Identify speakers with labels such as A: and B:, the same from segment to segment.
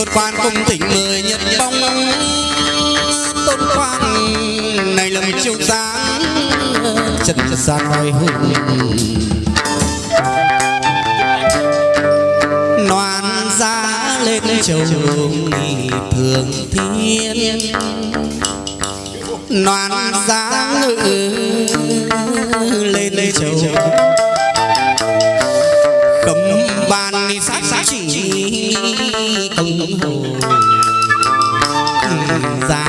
A: tôn quan cung tỉnh mười nhật bóng tôn quan này lầm chiêu sáng. Trần gian hoài hùng. Noan giá lên châu nghị thường thiên. Noan giá ngự lên châu. Cấm ban đi sát sát chỉ ông hồ ra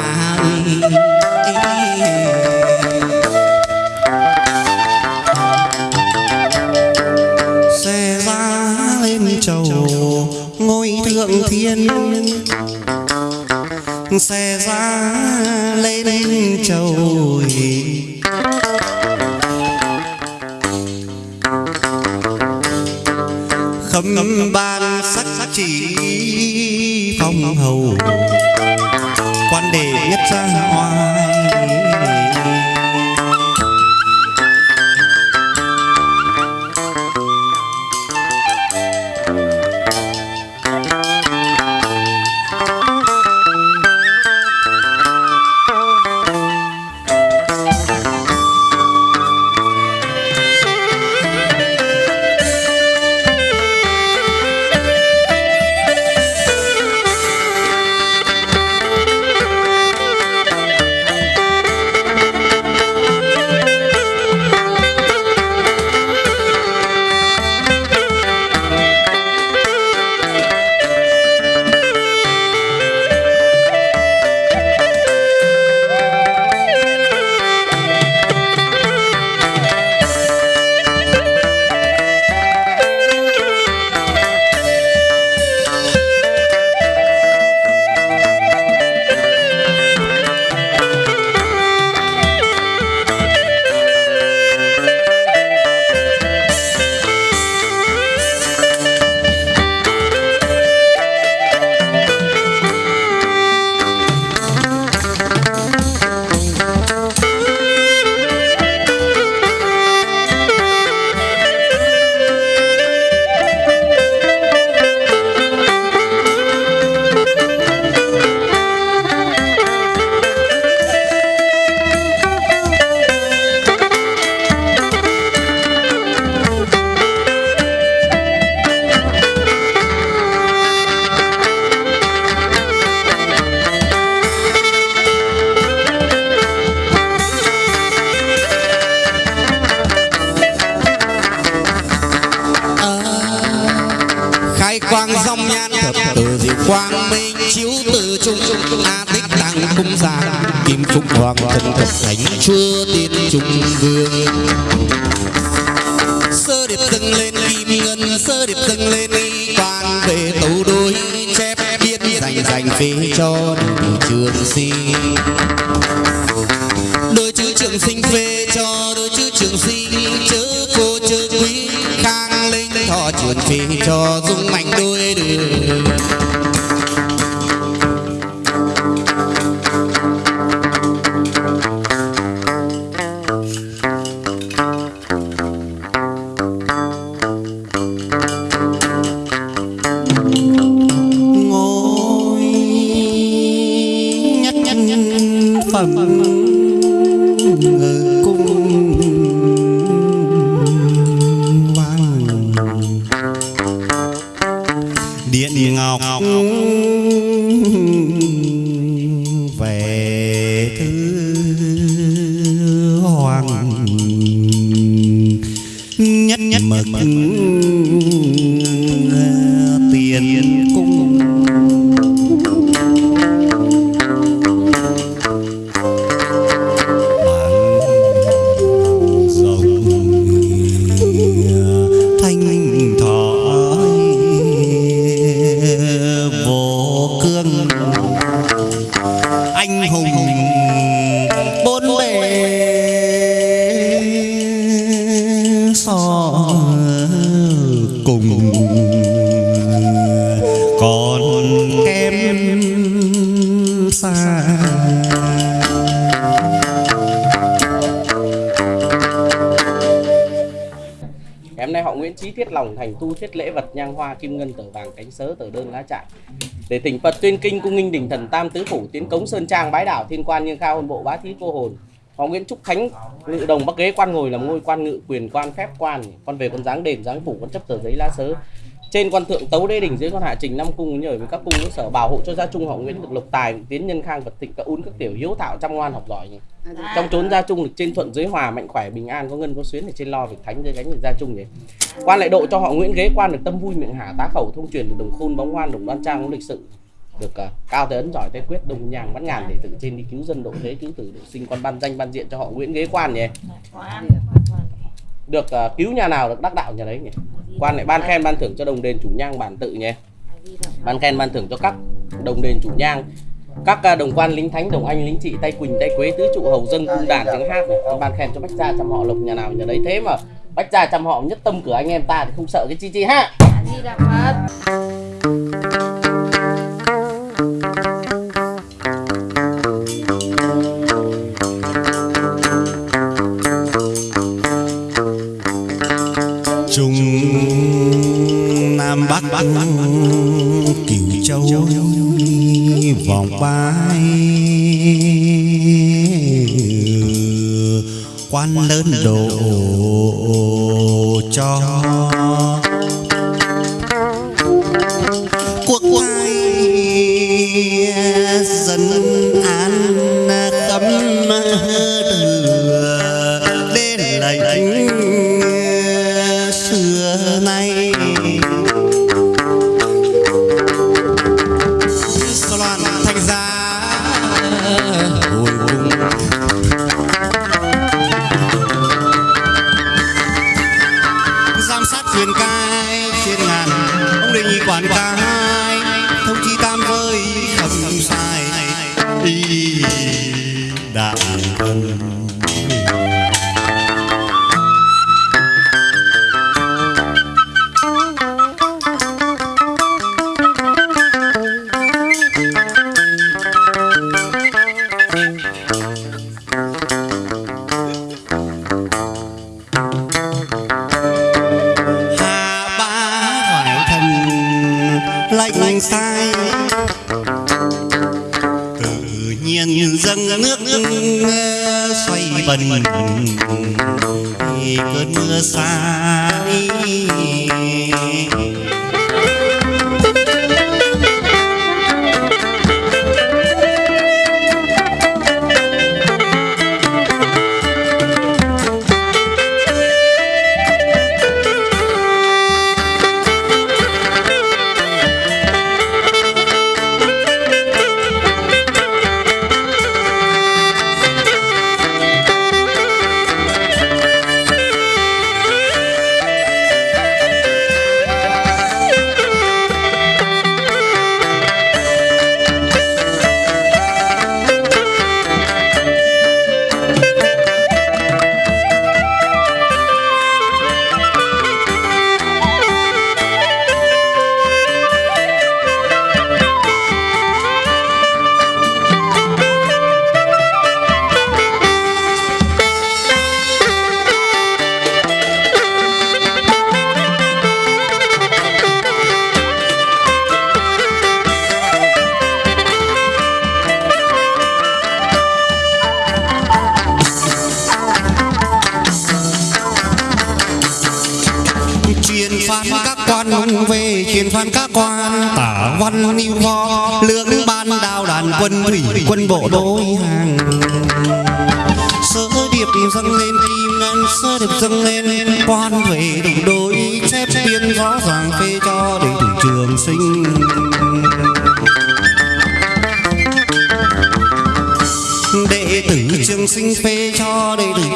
B: xe ra lên trầu ngôi thượng thiên. Xe ra lên trầu khâm ban chỉ phong hầu. Quan đề nhất ra
A: kim thân thần thật thánh chúa tiên trung vương. Sơ điệp dâng lên kim ngân, sơ điệp dâng lên quan về tấu đối chép biết dành dành phê cho trường sinh.
C: Tu thiết lễ vật nhang hoa kim ngân tờ vàng cánh sớ tờ đơn lá trại. Để thỉnh Phật tuyên kinh cung nghinh đỉnh thần tam tứ phủ tiến cống sơn trang bái đảo thiên quan nhưng cao hồn bộ bá thí cô hồn Hoàng Nguyễn Trúc Khánh, ngự đồng bắc ghế quan ngồi làm ngôi quan ngự quyền quan phép quan, con về con dáng đền, dáng phủ, con chấp tờ giấy lá sớ. Trên quan thượng tấu đế đỉnh dưới con hạ trình năm cung, nhờ với các cung sở bảo hộ cho gia trung họ Nguyễn được lộc tài tiến nhân khang vật thịnh, các ún, các tiểu hiếu thảo chăm ngoan học giỏi. nhỉ À. trong trốn gia trung được trên thuận dưới hòa mạnh khỏe bình an có ngân có xuyến ở trên lo việc thánh dưới gánh được gia trung nhỉ quan lại độ cho họ Nguyễn ghế quan được tâm vui miệng hạ tá khẩu thông truyền được đồng khôn bóng ngoan đồng đoan trang có lịch sự được uh, cao tới ấn giỏi tay quyết đồng nhàng bắt ngàn để tự trên đi cứu dân độ thế cứu tử độ sinh quan ban danh ban diện cho họ Nguyễn ghế quan nhỉ. Được uh, cứu nhà nào được đắc đạo nhà đấy nhỉ. Quan lại ban khen ban thưởng cho đồng đền chủ nhang bản tự nhé ban khen ban thưởng cho các đồng đền chủ nhang các à, đồng quan lính thánh, đồng anh, lính trị tay quỳnh, tay quế, tứ trụ hầu dân cung đàn tiếng hát này. Ban khen cho bách gia chăm họ lộc nhà nào nhà đấy. Thế mà bách gia chăm họ, nhất tâm cửa anh em ta thì không sợ cái chi chi ha.
D: Dạ, Di đà phật.
B: Quan lớn độ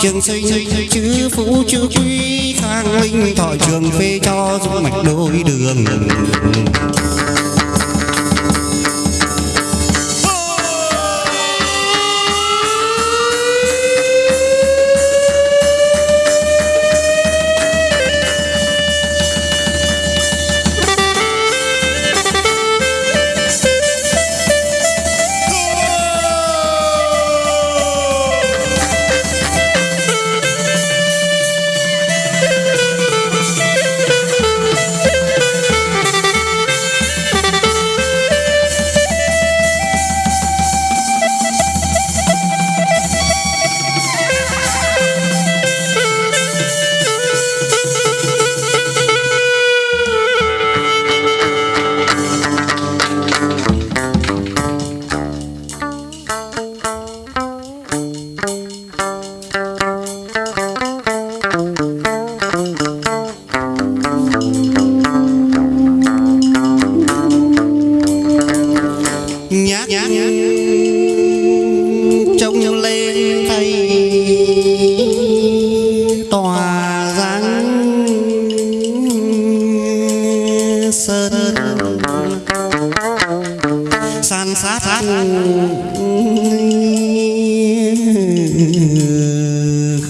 B: trường sinh chữ phú, chữ quý khang linh thọ trường phê cho dung mạch đôi đường.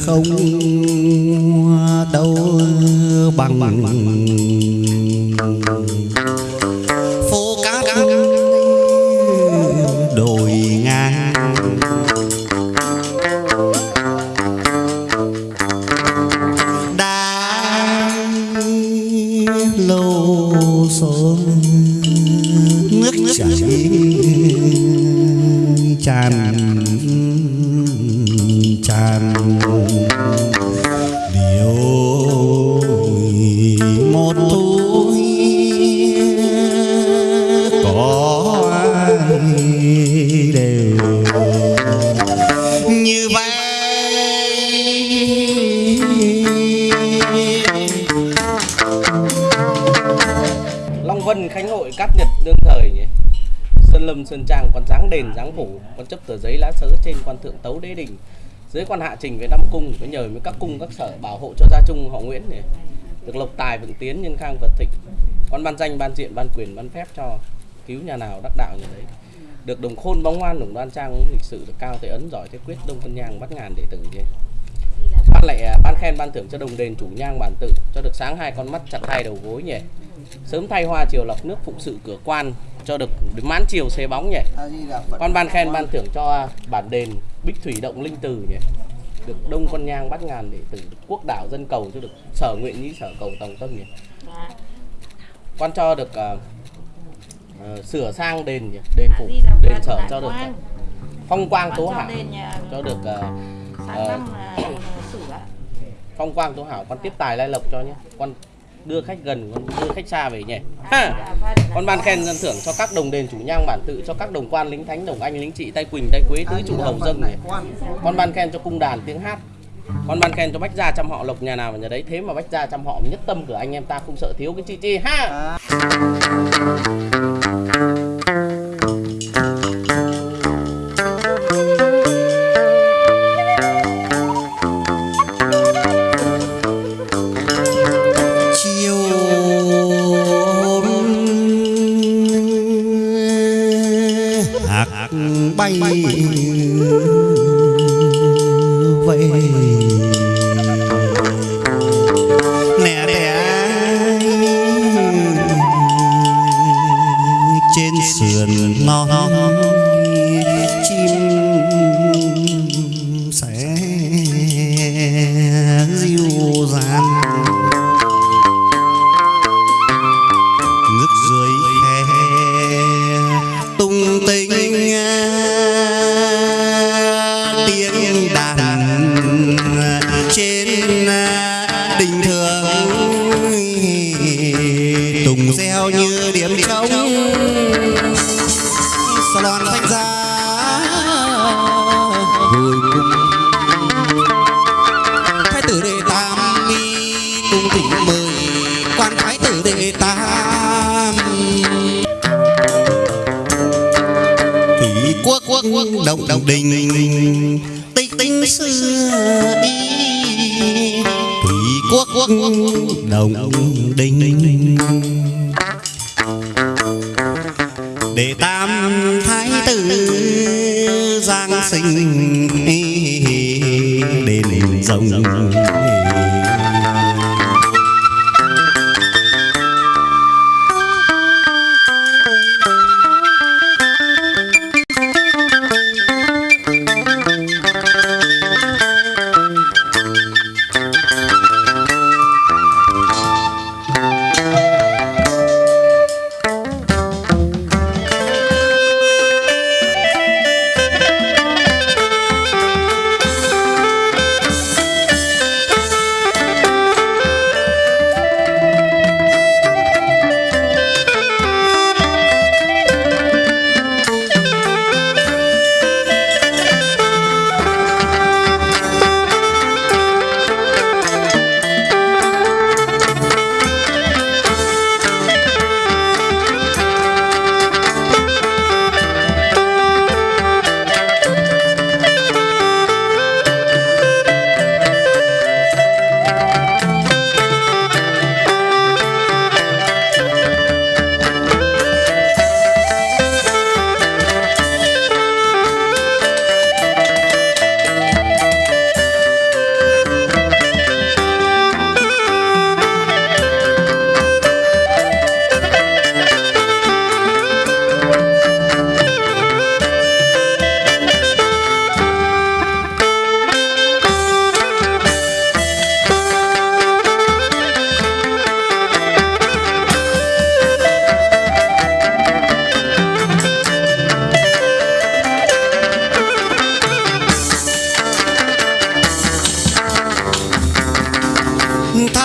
B: không đâu bằng con chấp tờ giấy lá sớ trên quan thượng tấu đế đình, dưới quan hạ trình về năm cung có nhờ với các cung, các sở bảo hộ cho gia trung họ Nguyễn này. Được lộc tài vượng tiến nhân khang vật thịnh quan ban danh, ban diện, ban quyền, ban phép cho cứu nhà nào đắc đạo nhà đấy. Được đồng khôn bóng ngoan đồng đoan trang lịch sử, được cao thế ấn, giỏi thế quyết, đông phân nhang bắt ngàn đệ tử nhỉ ban lại ban khen, ban thưởng cho đồng đền chủ nhang bản tự, cho được sáng hai con mắt chặt hai đầu gối nhỉ. Sớm thay hoa chiều lọc nước phụng sự cửa quan, cho được mãn chiều xế bóng nhỉ? Con ban khen ban thưởng cho bản đền bích thủy động linh từ nhỉ? Được đông con nhang bắt ngàn tử được quốc đảo dân cầu cho được sở nguyện nhĩ sở cầu tòng tâm nhỉ? Quan cho được à, ờ, sửa sang đền nhỉ? Đền phủ đền sở cho được à, phong quang tố hảo cho được à, ờ,
D: sáng năm là sửa.
B: phong quang tố hảo con tiếp tài lai lộc cho nhé. Con đưa khách gần đưa khách xa về nhỉ? Ha! con ban khen dân thưởng cho các đồng đền chủ nhang bản tự cho các đồng quan lính thánh đồng anh lính trị tay quỳnh tay quế tứ trụ hầu dâng nhỉ con ban khen cho cung đàn tiếng hát. Con ban khen cho bách gia trăm họ lộc nhà nào mà nhà đấy. Thế mà bách gia trăm họ nhất tâm của anh em ta không sợ thiếu cái chi chi. Ha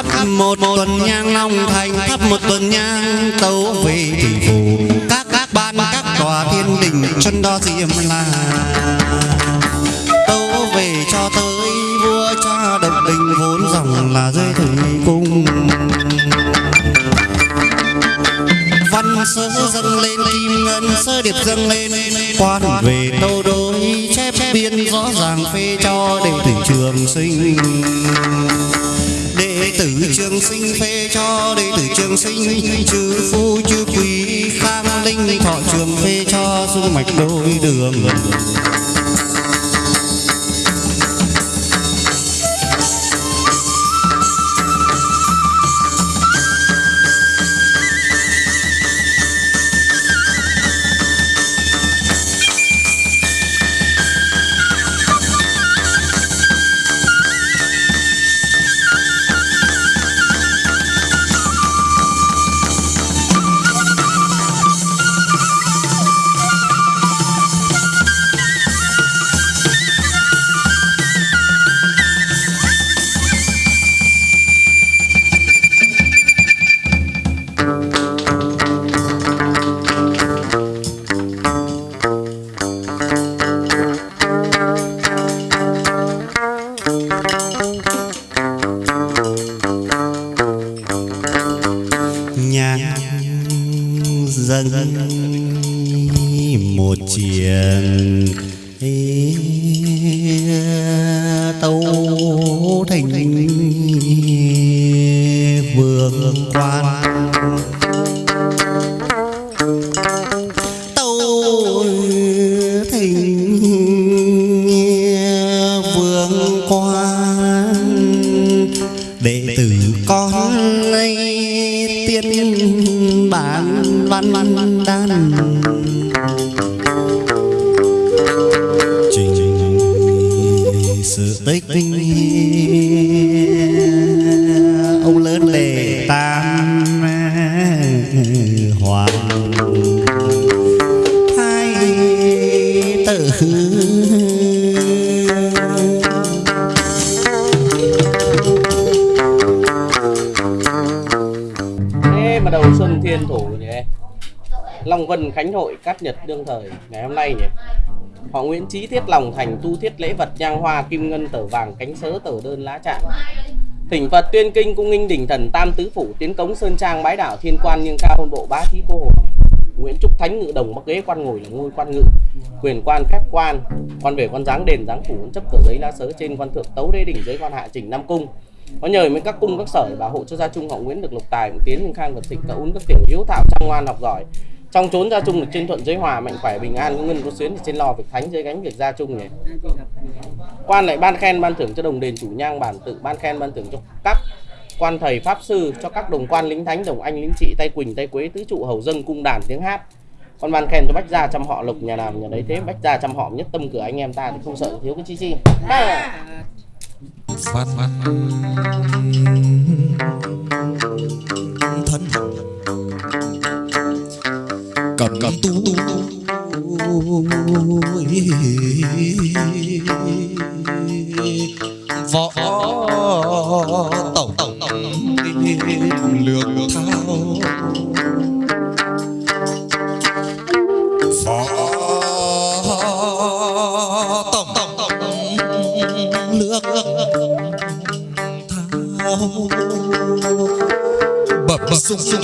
B: thắp một tuần nhang long thành, thắp một tuần nhang tấu về thủy phủ các các ban, các tòa thiên đình chân đo diêm là tấu về cho tới vua cha độc đình vốn dòng là dưới thủy cung. Văn sơ dâng lên, kim ngân sơ điệp dâng lên. Quan về tâu đối chép biên rõ ràng phê cho đệ tử trường sinh trường sinh phê cho đệ tử trường sinh, chư phu, chư quý khang, linh, thọ trường phê cho dung mạch đôi đường.
C: Nhật đương thời, ngày hôm nay nhỉ? Họ Nguyễn Trí thiết lòng thành, tu thiết lễ vật nhang hoa, kim ngân, tờ vàng, cánh sớ, tờ đơn, lá trạng Thỉnh Phật tuyên kinh, cung nghinh đỉnh thần, tam tứ phủ, tiến cống, sơn trang, bái đảo, thiên quan nhưng cao, hôn bộ, bá thí, cô hồn Nguyễn Trúc Thánh, ngự đồng, bắc ghế, quan ngồi là ngôi quan ngự. Quyền quan, phép quan. Quan về quan giáng, đền giáng phủ chấp, tờ giấy, lá sớ, trên quan thượng, tấu, đế đỉnh dưới quan hạ, trình, nam cung. Có nhờ mấy các cung, các sở, bảo hộ cho gia trung họ Nguyễn được lục tài tiến nhưng khang vật thịnh cả uốn, các tiểu hiếu thảo, trang ngoan học giỏi trong trốn gia trung được trên thuận giới hòa, mạnh khỏe, bình an có ngân có xuyến thì trên lò việc thánh dưới gánh việc gia trung nhỉ quan lại ban khen ban thưởng cho đồng đền chủ nhang, bản tự ban khen ban thưởng cho các quan thầy pháp sư, cho các đồng quan lính thánh, đồng anh lính trị, tay quỳnh, tay quế, tứ trụ, hầu dân, cung đàn, tiếng hát. Con ban khen cho bách gia chăm họ, lộc, nhà làm, nhà đấy thế. Bách gia chăm họ, nhất tâm cửa anh em ta thì không sợ thiếu cái chi chi. À.
A: thân một cặp tu võ tổng tổng lược thao. Võ tổng tổng tổng lược thao. Bập bập sung sung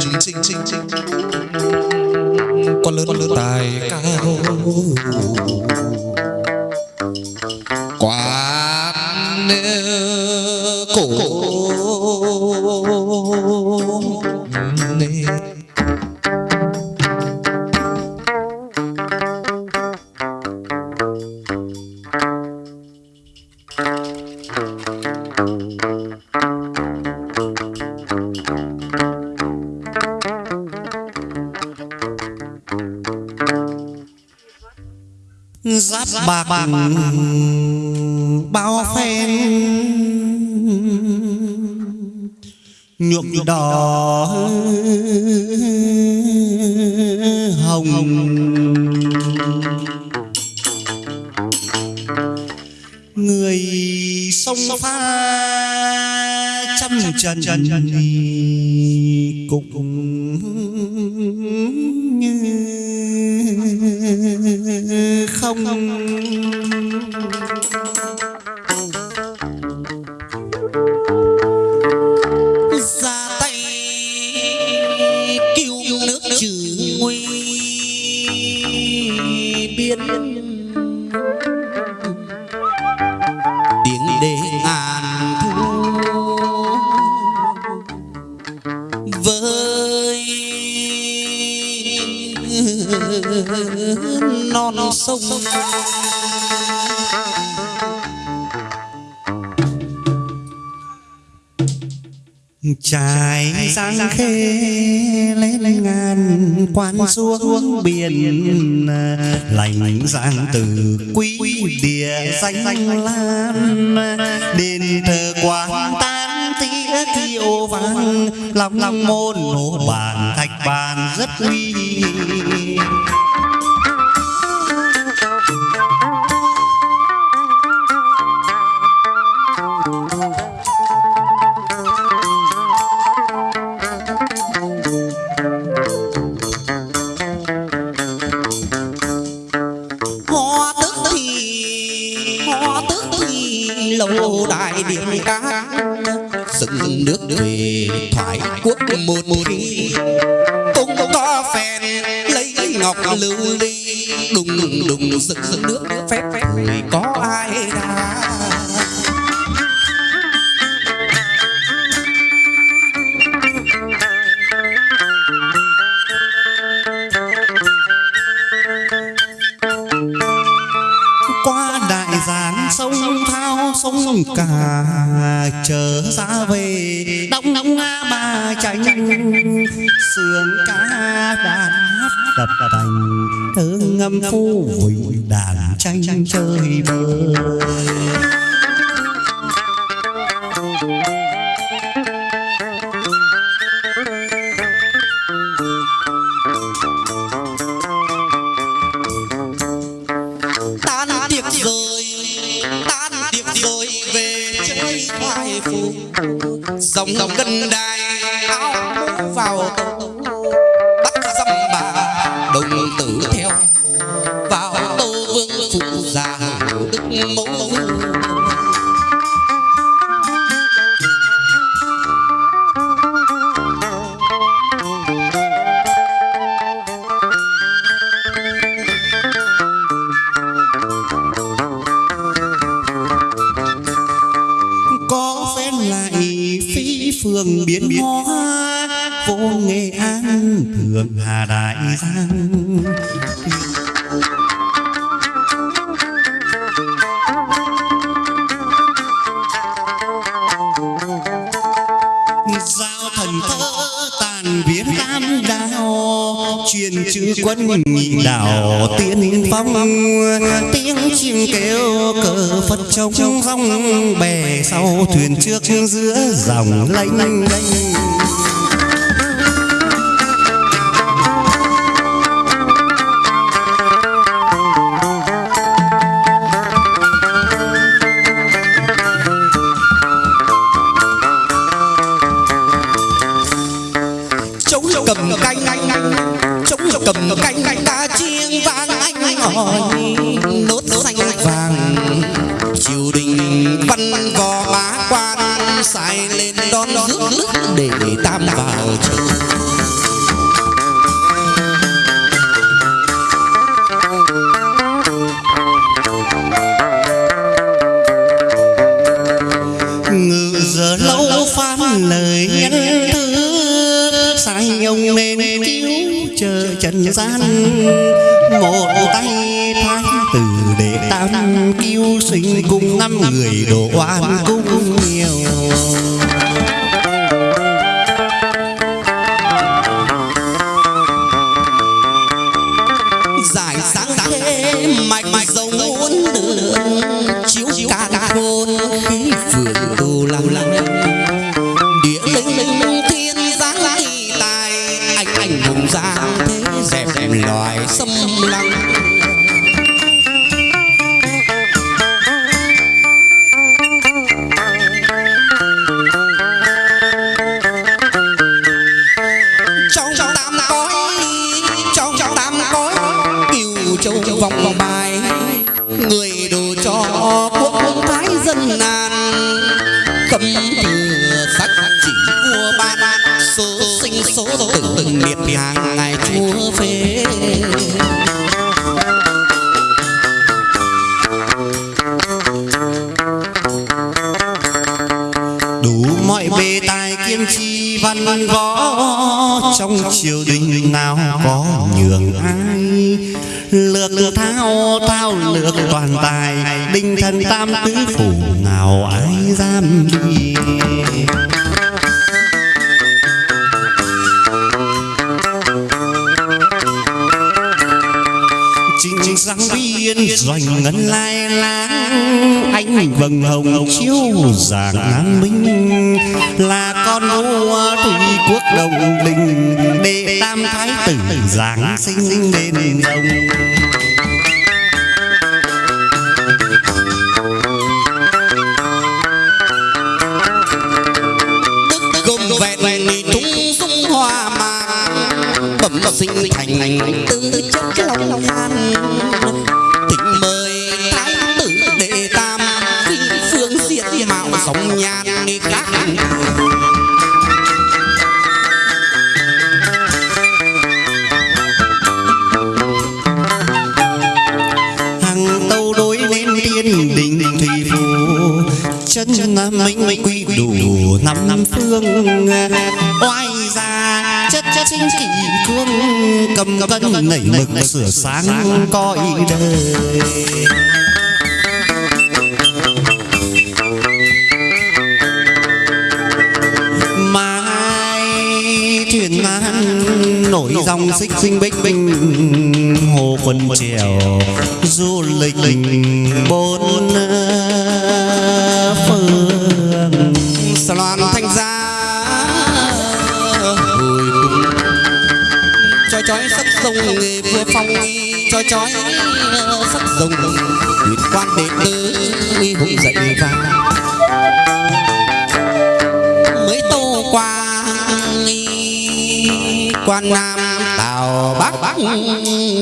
A: chung chinh chinh chinh. Con lớn con lớn. Tài cao
B: không?
A: Sông.
B: Trải giang khê lên ngàn quan xuống biển lành giang từ quý địa danh lan đền thờ quang tan tía kiêu vang. lòng lòng môn hồ bàn thạch bàn rất uy
A: đùng đùng dựng nước phép người có ai đã
B: qua đại giang sông thao, sông cả chờ ra về, đông đông nga ba chánh, sườn cá đàn hát đập đành thứ ngâm phu vịnh đàn tranh chơi bời phương biến hóa vô nghệ an thượng hà đại giang. Quân nhị đảo tiên phong. tiếng chim kêu cờ phật trống rong bè sau thuyền trước giữa dòng lênh đênh năm người đồ oan cũng lược thao thao, lược toàn tài, đinh thần tam tứ phủ nào ai dám đi. Sáng biên doanh ngân lai láng Anh vầng hồng chiếu giảng an minh. Là con vua thủy quốc đồng đình. Đệ tam thái tử giáng sinh đền rồng
A: vẹn thung dung hoa màng bẩm sinh thành
B: năm phương oai ra chất chất sinh kỷ cương cầm cân nảy mực sửa sáng coi đời. mai thuyền nan nổi dòng xích sinh bích bình hồ quân trèo du lịch bốn phương
A: Chói sắc sông nghề vừa phong Chói chói ờ, sắc sông huyền quan đệ tử uy hùng dậy vang Mới tô qua quan nam, tào bắc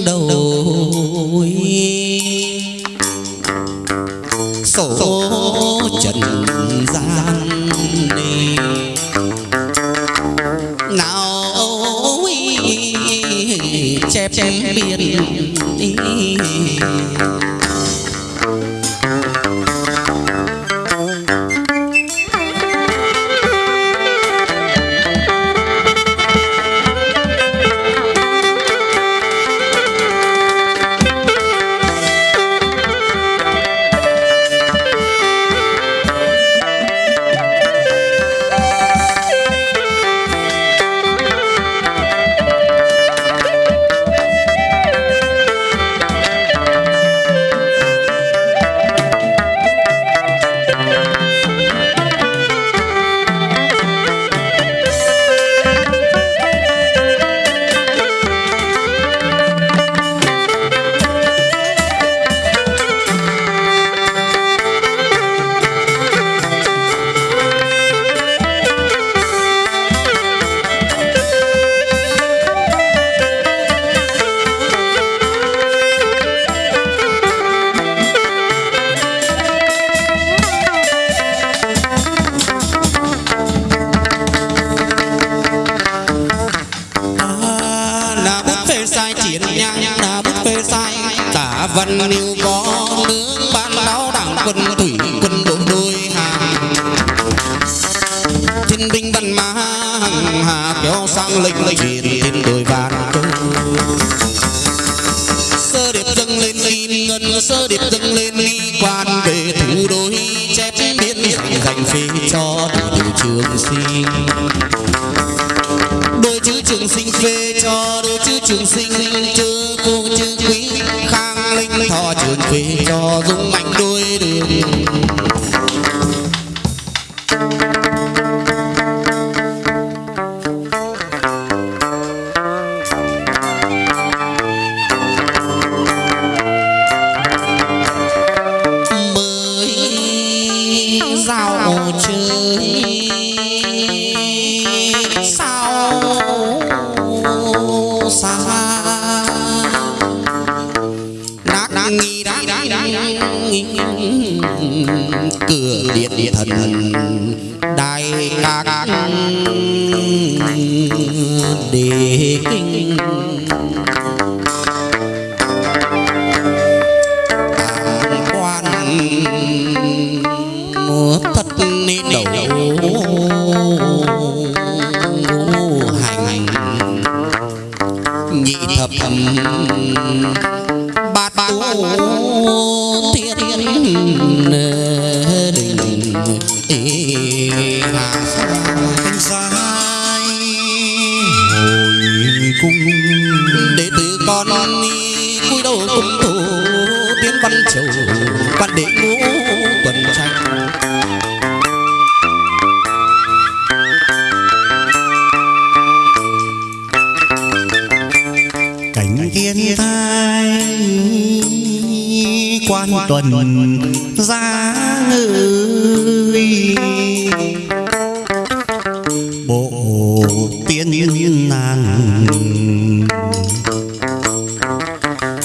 A: đầu. Chẳng biết biển đi. thiên tai quan tuần
B: ra ngữ bộ tiên niên nàng.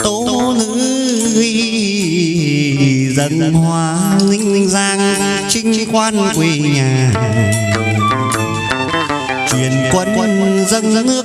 B: Tố nữ dân hoa ninh giang trinh quan quê nhà. truyền quân dân nước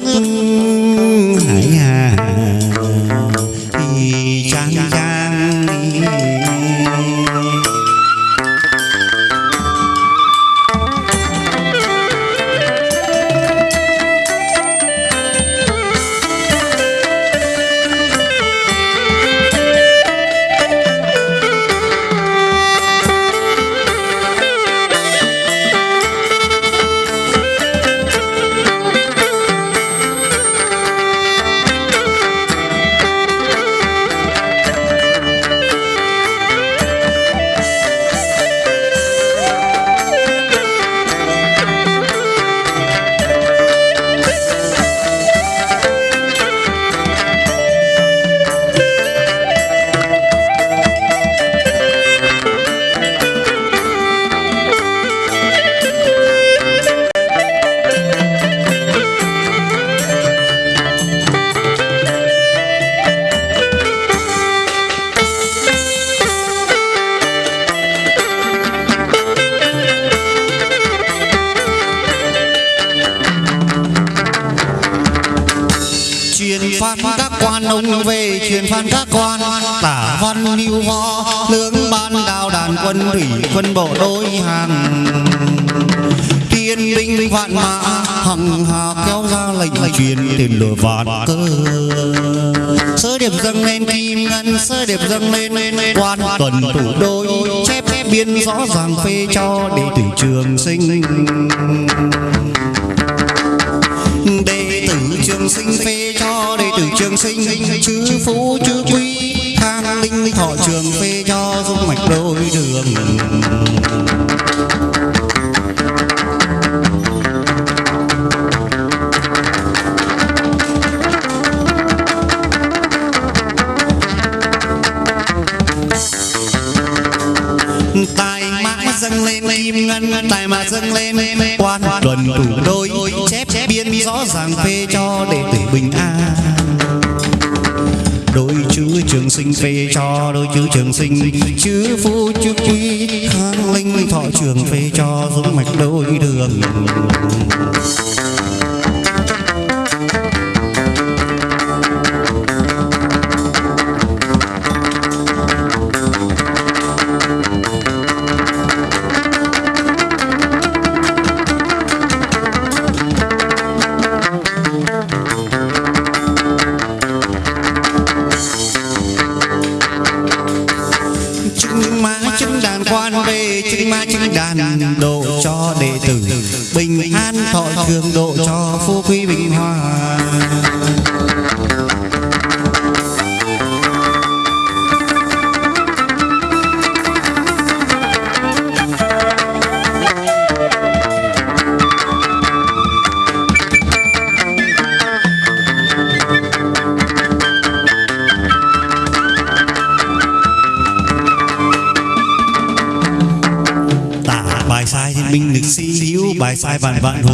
B: đôi chữ trường sinh phê cho, đôi chữ trường sinh, chữ phu, chữ quý khang linh thọ trường phê cho dũng mạch đôi đường. bye.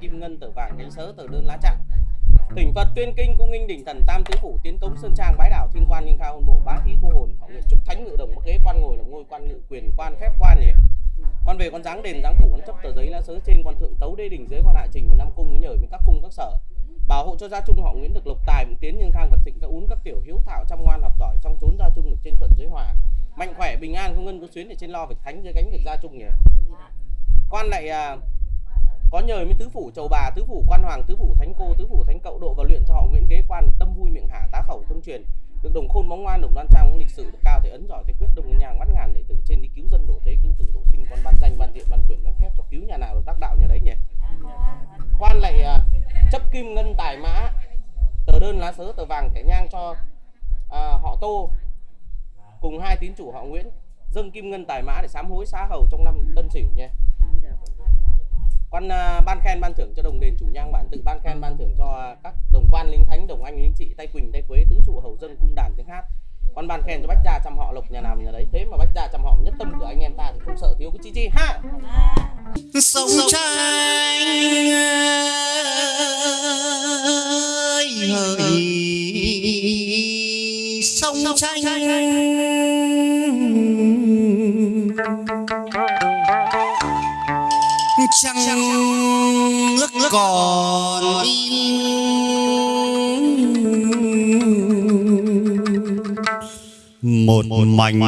B: Kim
C: ngân tờ vàng cánh sớ tờ đơn lá trạng Thỉnh Phật tuyên kinh cung nghinh đỉnh thần tam tứ phủ tiến cống sơn trang bái đảo thiên quan ninh khao hôn bộ bá thí thu hồn họ nguyện Trúc Thánh ngự đồng bắc ghế quan ngồi là ngôi quan ngự quyền quan phép quan nhỉ Quan về con dáng đền dáng phủ con chấp tờ giấy lá sớ trên quan thượng tấu đê đỉnh dưới quan hạ trình với năm cung nhờ với các cung các sở. Bảo hộ cho gia trung họ Nguyễn được lộc tài vượng tiến nhưng khang vật thịnh các ún các tiểu hiếu thảo chăm ngoan học giỏi trong trốn gia trung được trên thuận dưới hòa. Mạnh khỏe bình an không ngân có xuyến để trên lo việc thánh dưới gánh việc gia trung nhỉ? Quan lại à, có nhờ với tứ phủ chầu bà tứ phủ quan hoàng tứ phủ thánh cô tứ phủ thánh cậu độ và luyện cho họ Nguyễn ghế quan được tâm vui miệng hả tá khẩu thông truyền. Được đồng khôn bóng ngoan đồng đoan trang lịch sử được cao thể ấn giỏi thể quyết đồng nhàng mắt ngàn đệ tử trên đi cứu dân độ thế cứu tử độ sinh con ban danh ban thiện ban quyền ban phép cho cứu nhà nào được tác đạo nhà đấy nhỉ? Quan lại uh, chấp kim ngân tài mã tờ đơn lá sớ tờ vàng thẻ nhang cho à, họ tô. Cùng hai tín chủ họ Nguyễn dâng kim ngân tài mã để sám hối xá hầu trong năm Tân Sửu nhé.
B: Sông xanh trăng nước còn im một mảnh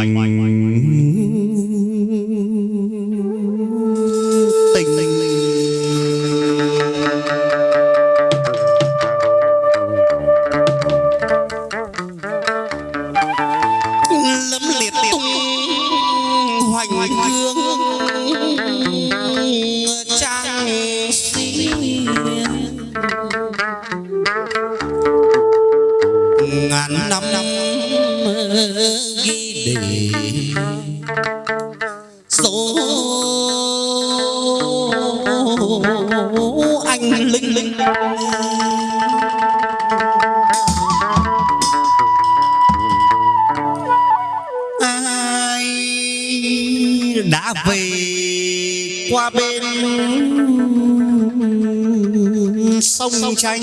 B: sông tranh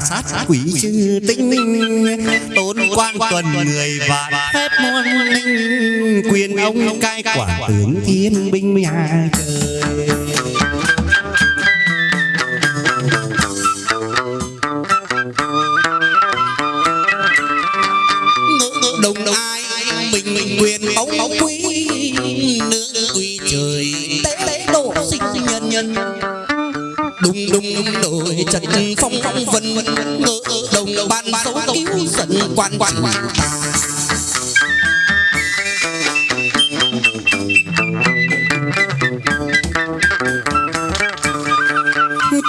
B: sát quỷ chư tinh tốn quan tuần người vạn phép muôn linh quyền ông cai quản tướng thiên binh nhà trời
A: ngỡ đồng ai mình mình quyền báu báu quý nương quý trời tế tế độ sinh nhân nhân. Đùng đùng đùng đổi trần phong vân vân ngỡ đồng ban số cứu giận quan quan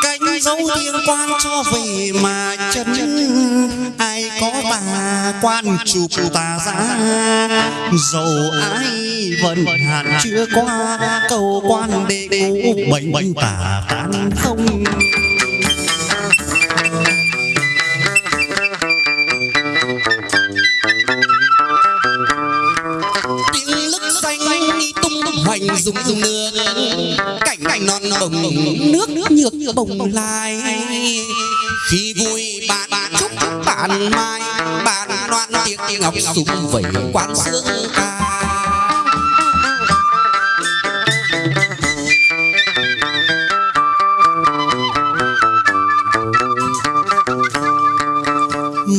B: cánh dấu thiên quan cho về mà chân. Ai có tà quan chụp tà ra. Dầu ai vẫn hạn chưa qua cầu quan đệ cũ bệnh tà tan không
A: dùng dùng nước cảnh cảnh non bồng nước nước nhược bồng lai. khi vui bạn chúc bạn mai bạn loan tiếng ngọc súng vẩy quán sướng ca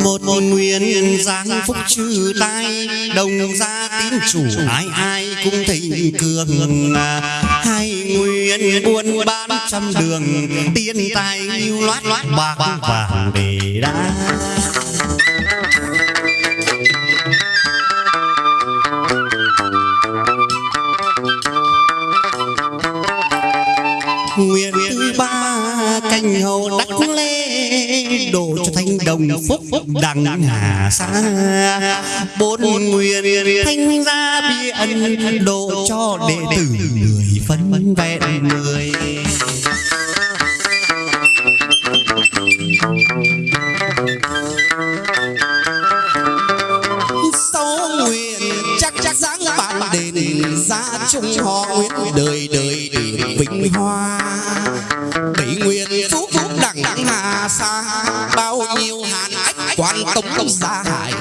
B: một một nguyên giang phúc trừ tai đồng gia tín chủ ai. ai cũng thịnh cường. Hai nguyên buôn bán trăm đường, tiên tài lưu loát loát bạc vàng để đá. Nguyện thứ ba canh hầu đắc lê, đổ đồng phúc phúc đằng hà xa bốn nguyên thanh gia bi ân độ cho đệ tử người phân vẹn người gia
A: chung họ nguyện đời đời vinh hoa. Bảy nguyên phú phúc đẳng đẳng hà xa quan tống gia hải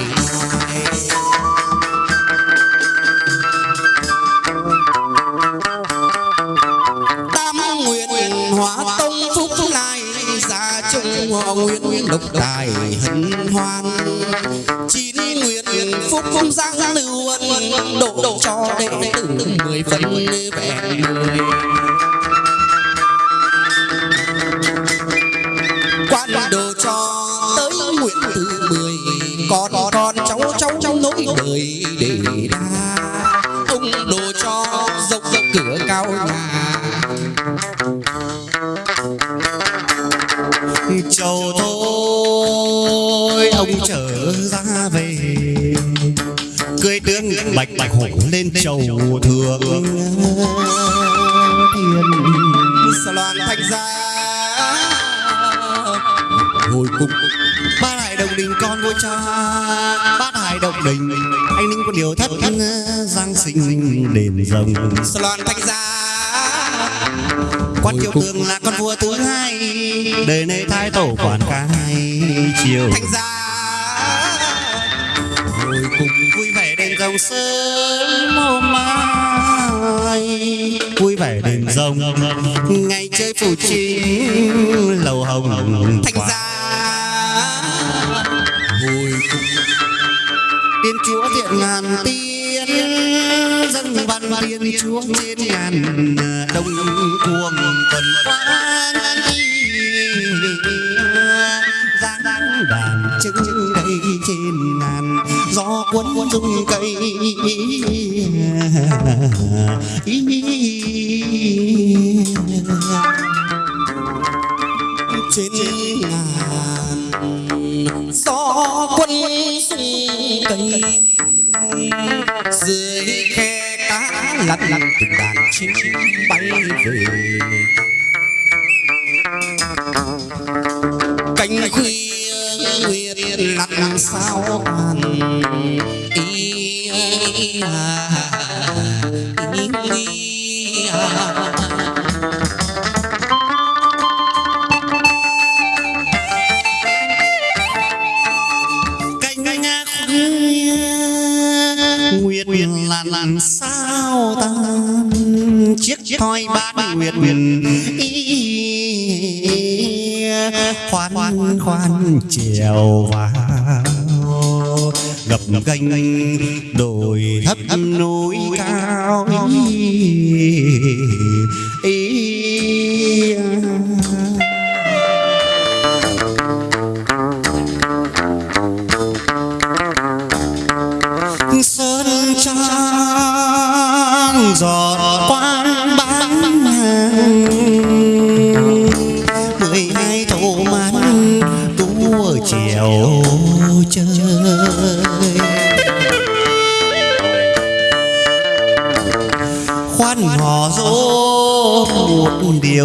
A: tam nguyện hóa tông phúc lai gia chung họ nguyện độc tài hân hoan. Chín nguyện phúc không giang lưu ân độ độ cho đệ tử mười phần vẹn mười quan đồ con con cháu cháu cháu nối đời để đa ông đồ cho dốc dốc cửa cao nhà.
B: Châu thôi ông trở ra về. Cưới tướng bạch bạch hổ lên chầu thượng. thiên
A: sa loan thành ra. Hồi cung
B: vua cha, Bát hải động đình Anh ninh có điều thất Giang sinh đền rồng.
A: Sa loan gia ra
B: Quan triều tường là con vua thứ hai, Đời nay thái tổ quản cai chiều
A: thanh gia hồi cùng
B: vui vẻ đền rồng sớm hôm mai. Vui vẻ đền rồng, ngày chơi phủ chính lầu hồng
A: thanh gia
B: tiên chúa thiện ngàn tiên dân văn tiên chúa trên ngàn đông cuồng tuần quan giang đàn trưng đây trên ngàn, gió cuốn rung cây.
A: Trên ngàn gió quân sung cây dưới khe cá lăn lăn từng đàn chim bay về cánh khuya nguyệt lặn sao tàn ý à, ý, ý à.
B: cánh nguyệt lặn lặn sao tan chiếc thoi bát nguyệt ý khoan khoan trèo vào. Gập ghềnh đồi thấp núi cao. ý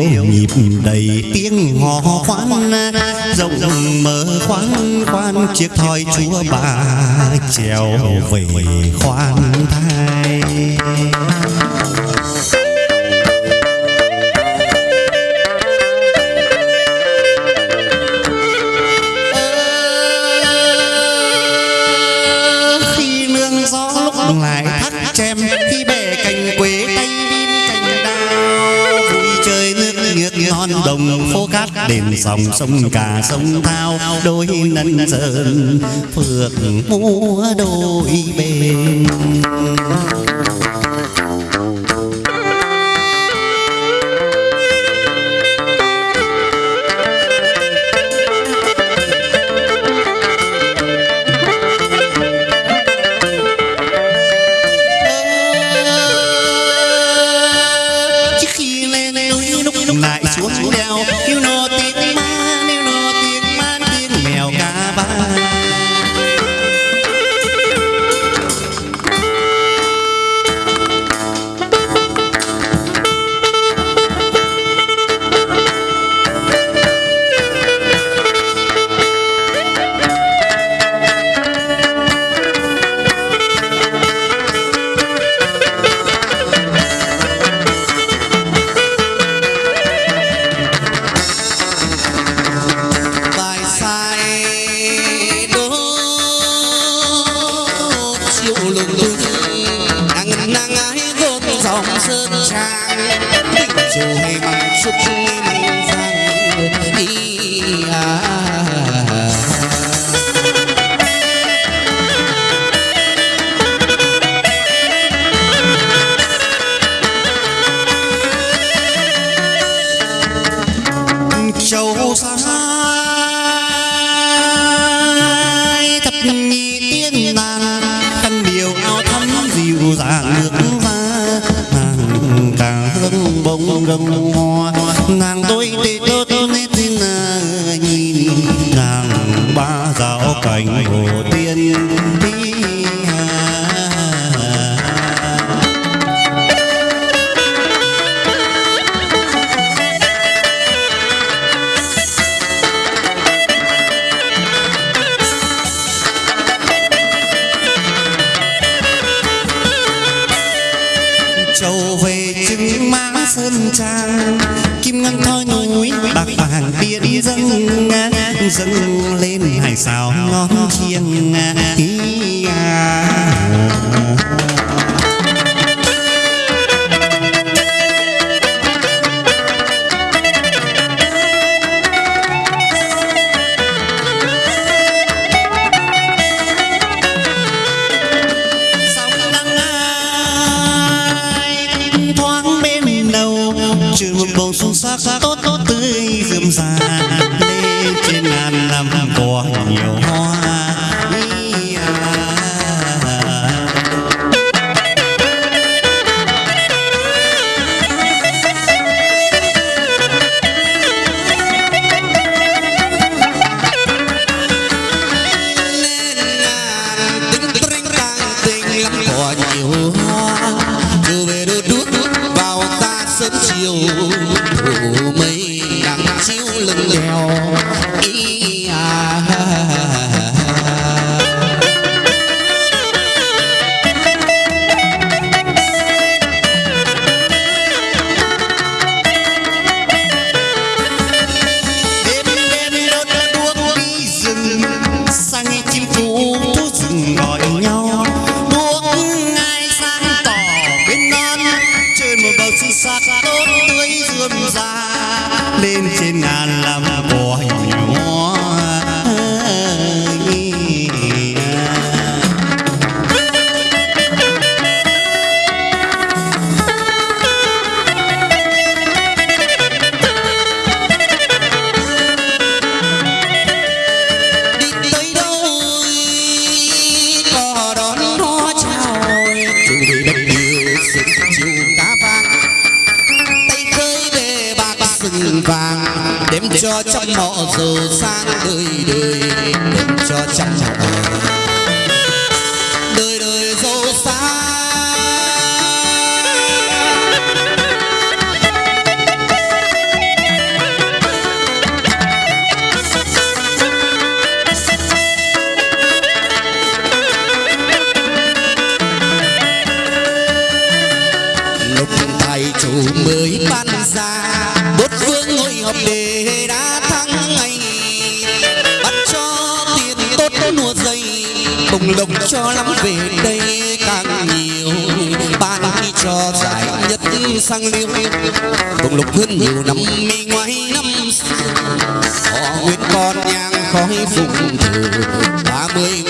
B: điều nhịp đầy tiếng hò khoan rộng rộng mở khoan khoan chiếc thoi chúa bà trèo về khoan thai. Đền dòng sông cả sông thao đôi nân sơn phượng múa đôi bên Não cho trăm họ giàu sang đời đời đừng cho trăm mọ lộc cho lắm về đây càng nhiều. Ban cho giải nhất sang liêu. Cùng lục hơn nhiều năm mi ngoái năm xưa. Họ nguyên con nhang khói phùng thử. Ba mươi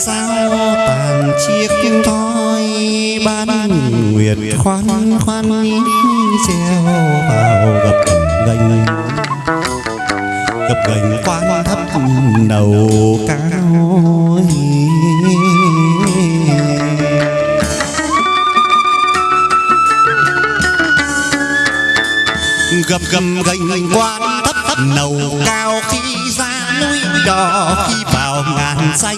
B: sao tàn chiếc kim thoi ban nguyệt khoan khoan treo vào gập, gành gặp gành quan thấp đầu cao gập gầm gành quan thấp thấp nầu, cao, khi ra núi đò khi bà ngàn xanh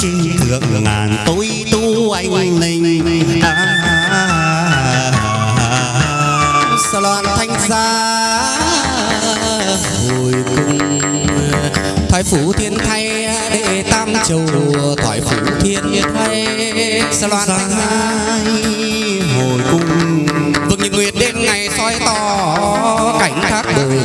B: chim thượng ngàn tối tu anh linh. À,
A: sao loan thanh gia hồi cung thoại phủ thiên thay đệ tam châu thoại phủ thiên thay. Sao loan thanh gia
B: hồi cung
A: vương nhật nguyệt đêm ngày soi tỏ cảnh thác
B: đời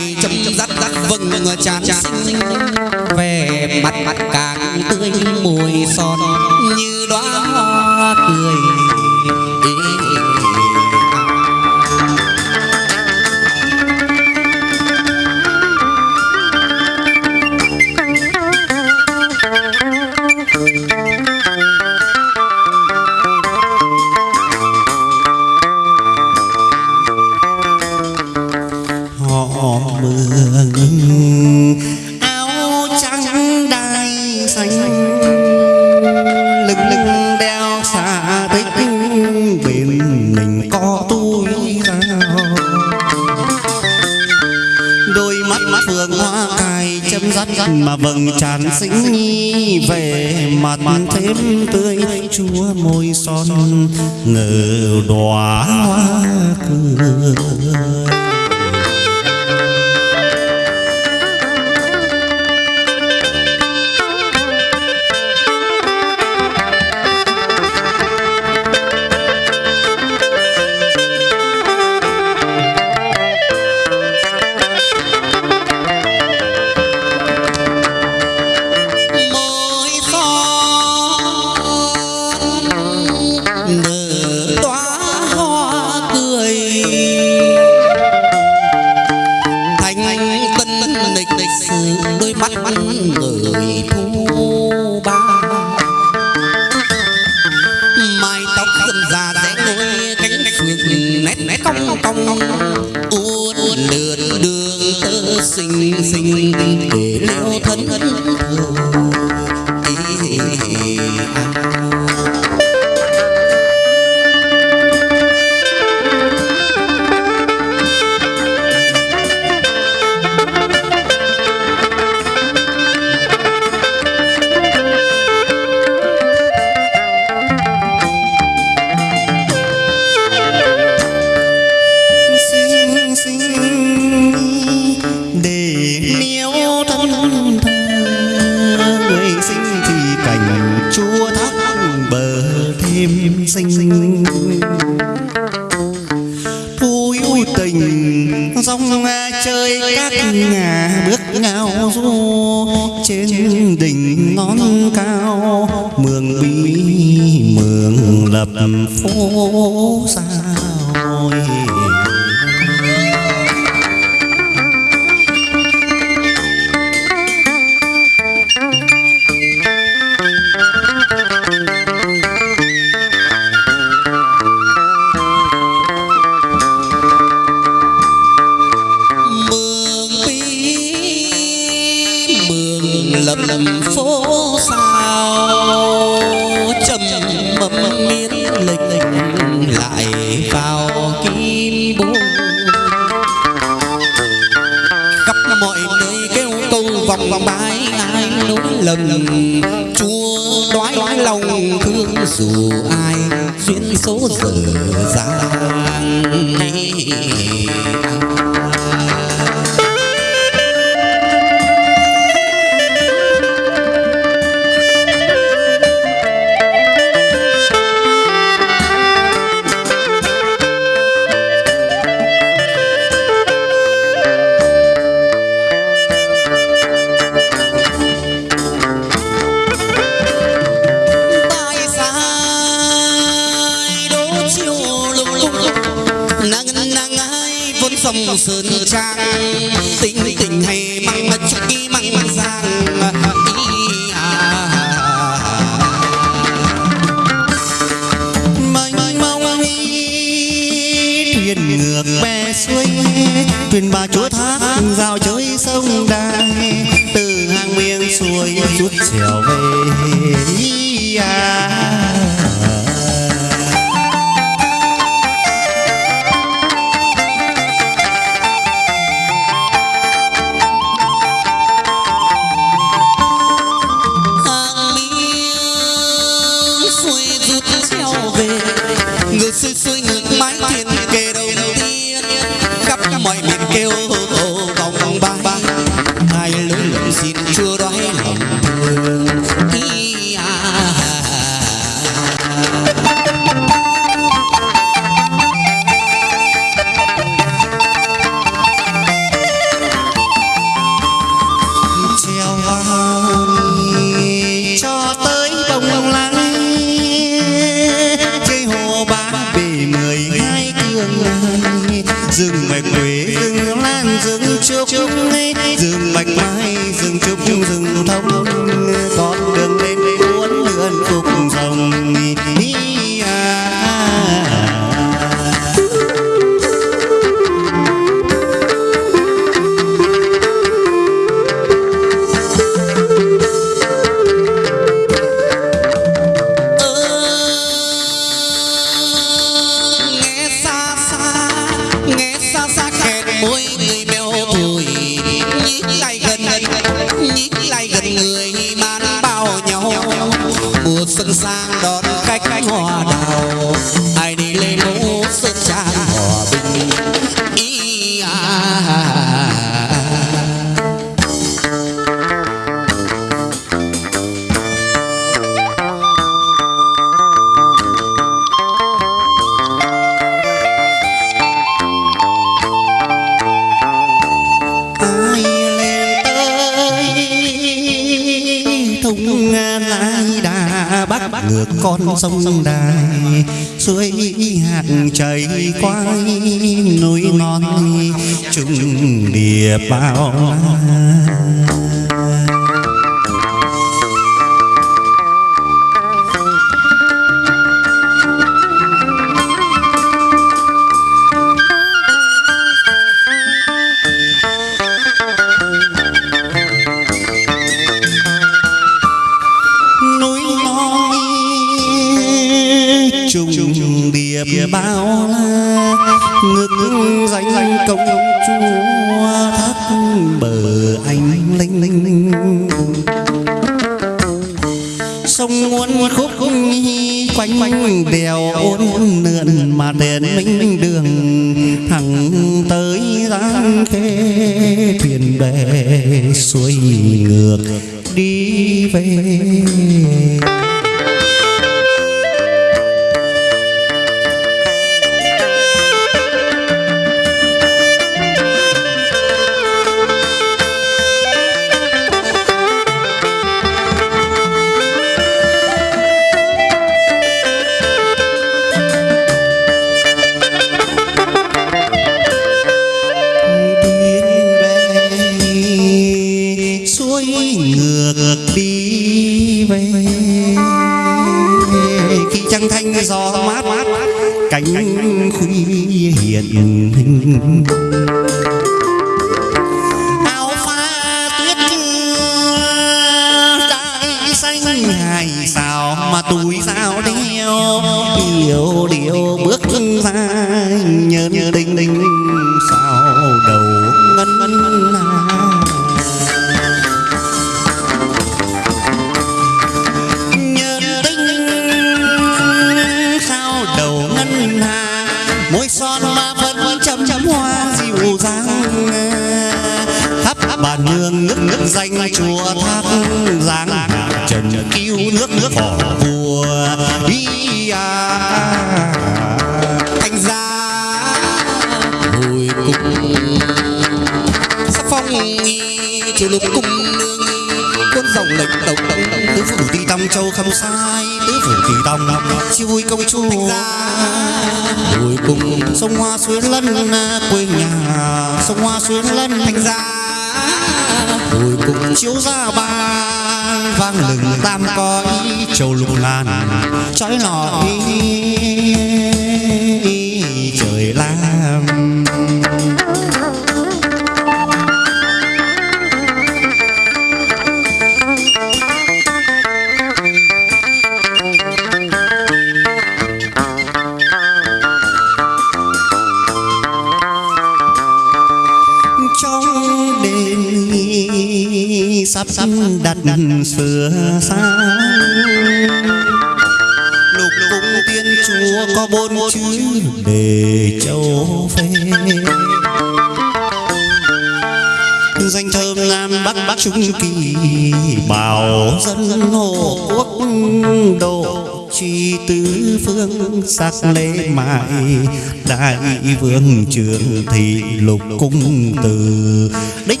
B: mại đại vương trường thị lục cung từ đích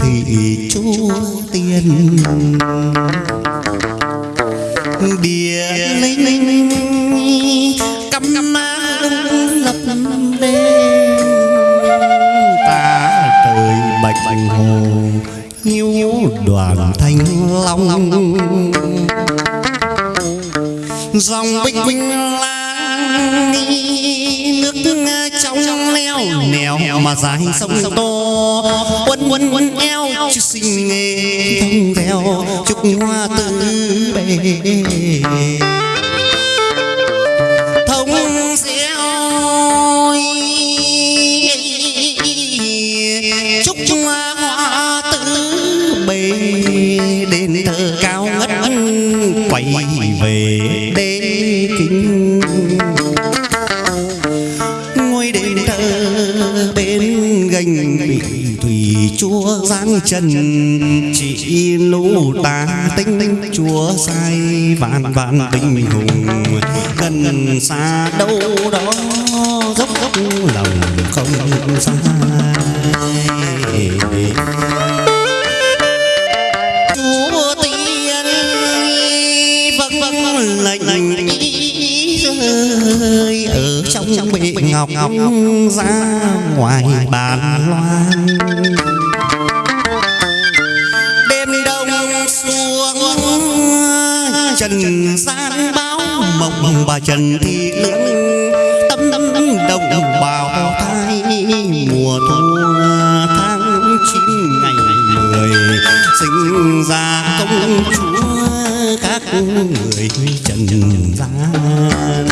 B: thị chúa tiên. Địa linh cắm má lập đêm ta trời bạch hồ hiu đoàn thanh long. Dòng binh binh lang nước trong leo nèo mà dài sông to quân quân quân eo chứ sinh nghề. thông theo chúc hoa tứ bề chúa giáng trần, chỉ lũ ta tinh, chúa sai vạn vạn binh hùng gần xa đâu đó, dốc dốc lòng không sai. Chúa tiên vâng vâng, vâng, vâng lệnh lệnh rơi ở trong bệ ngọc ngọc, ra ngoài bàn loan. Trần gian báo mộng bà trần thị lương tâm tâm đồng bào thai. Mùa thu tháng chín ngày mười, sinh ra công chúa các người trần gian.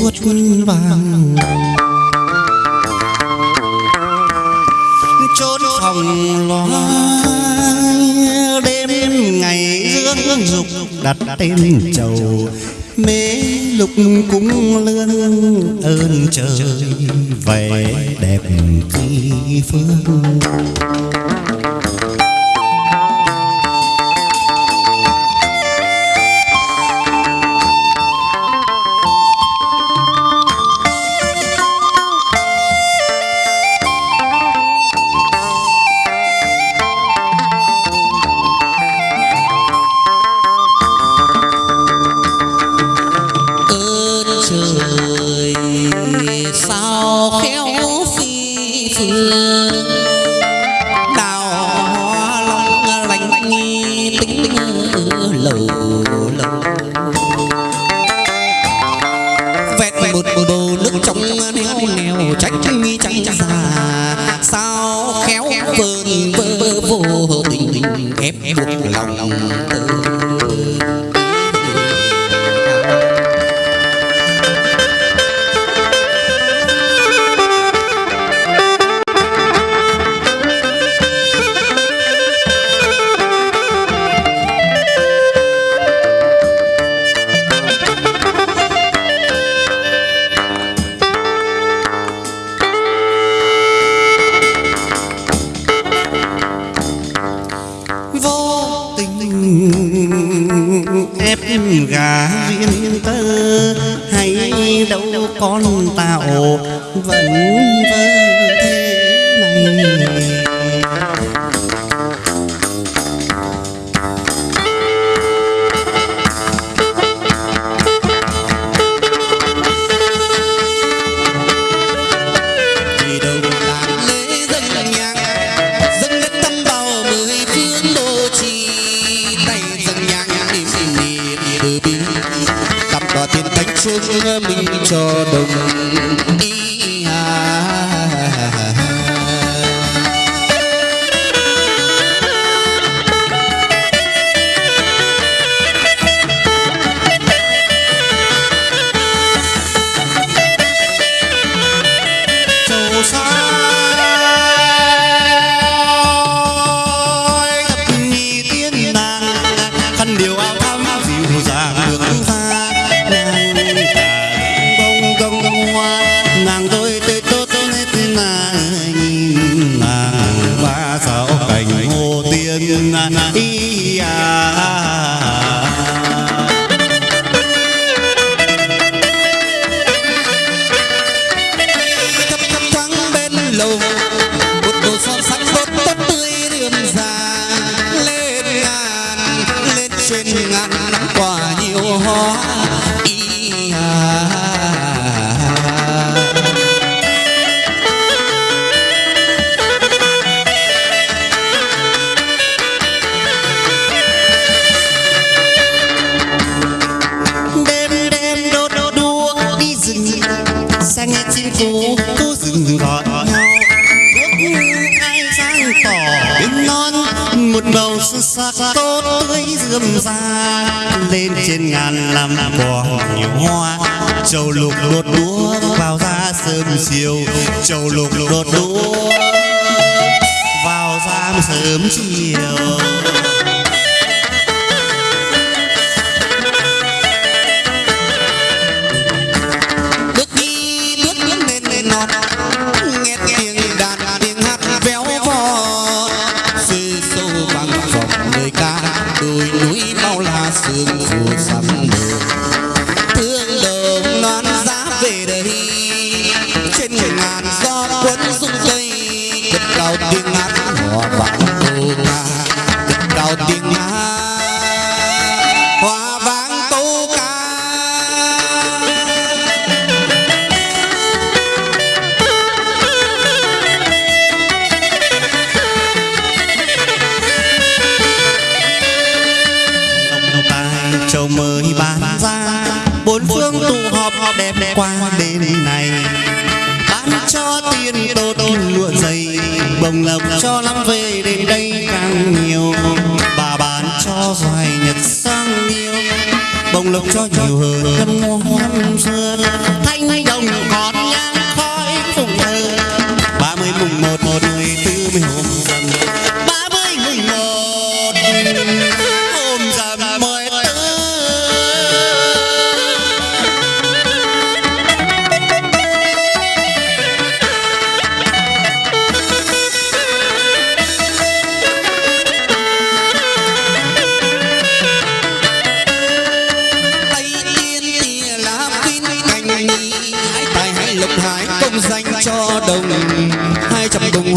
B: chuốt vàng chốn phòng lo đêm ngày dương dục đặt tên chầu. Mê lục cúng lương ơn trời về đẹp kỳ phương.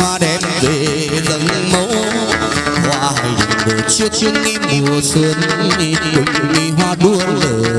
A: hoa đem về dâng mẫu. Hoa hồng chưa chiếc chiếc nghi mùa xuân đi hoa đua lửa.